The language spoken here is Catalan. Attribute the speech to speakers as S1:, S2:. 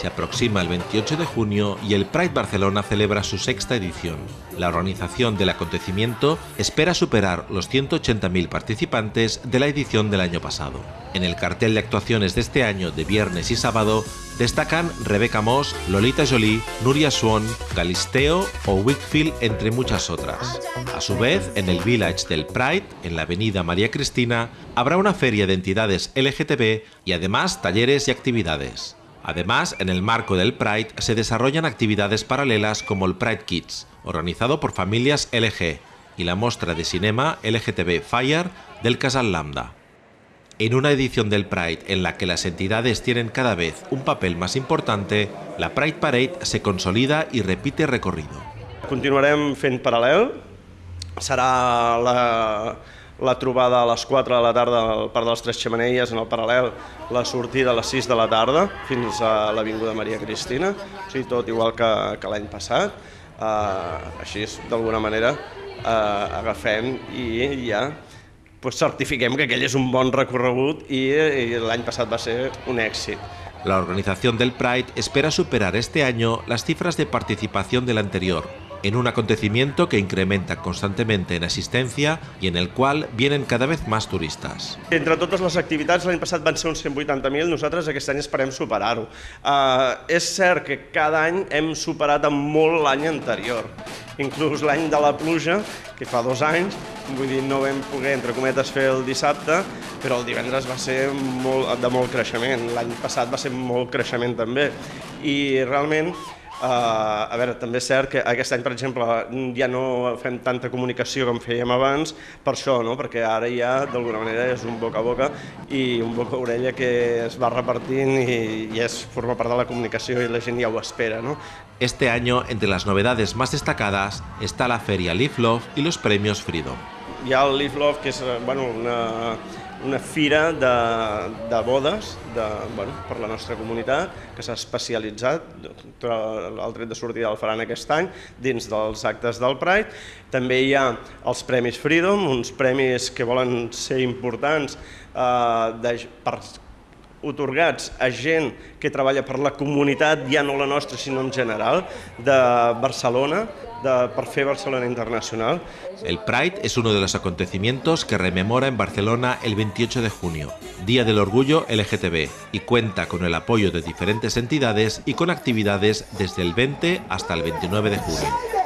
S1: Se aproxima el 28 de junio y el Pride Barcelona celebra su sexta edición. La organización del acontecimiento espera superar los 180.000 participantes de la edición del año pasado. En el cartel de actuaciones de este año de viernes y sábado destacan Rebecca Moss, Lolita Jolie, Nuria Swan, Galisteo o Wickfield, entre muchas otras. A su vez, en el Village del Pride, en la avenida María Cristina, habrá una feria de entidades LGTB y además talleres y actividades. Además, en el marco del Pride se desarrollan actividades paralelas como el Pride Kids, organizado por familias LG, y la muestra de cinema LGTB Fire del Casal Lambda. En una edición del Pride en la que las entidades tienen cada vez un papel más importante, la Pride Parade se consolida y repite recorrido.
S2: Continuarem fent paral·lel, serà la, la trobada a les 4 de la tarda al Parc de les Tres Xemeneies, en el paral·lel la sortida a les 6 de la tarda fins a l'Avinguda Maria Cristina, o sigui, tot igual que, que l'any passat. Uh, així, d'alguna manera, uh, agafem i ja pues, certifiquem que aquell és un bon recorregut i, i l'any passat va ser un èxit.
S1: La organización del Pride espera superar este año las cifras de participación del anterior, en un acontecimiento que incrementa constantemente en asistencia y en el cual vienen cada vez más turistas.
S2: Entre totes les activitats, l'any passat van ser uns 180.000, nosaltres aquest any esperem superar-ho. Uh, és cert que cada any hem superat amb molt l'any anterior, inclús l'any de la pluja, que fa dos anys, vull dir, no vam poder, entre cometes, fer el dissabte, però el divendres va ser molt, de molt creixement, l'any passat va ser molt creixement també, i realment Uh, a veure, també és cert que aquest any, per exemple, ja no fem tanta comunicació com fèiem abans, per això, no? perquè ara ja d'alguna manera és un boca a boca i un boca a orella que es va repartint i, i és, forma part de la comunicació i la gent ja ho espera. No?
S1: Este año, entre las novedades más destacadas, está la feria Live Love y los premios Freedom.
S2: Hi ha el Live Love, que és bueno, una, una fira de, de bodes de, bueno, per la nostra comunitat que s'ha especialitzat, el tret de sortida el faran aquest any, dins dels actes del Pride. També hi ha els Premis Freedom, uns premis que volen ser importants eh, de, per otorgats a gent que treballa per la comunitat, ja no la nostra, sinó en general, de Barcelona, de, per fer Barcelona Internacional.
S1: El Pride es uno de los acontecimientos que rememora en Barcelona el 28 de junio, Día del Orgullo LGTB, y cuenta con el apoyo de diferentes entidades y con actividades desde el 20 hasta el 29 de junio.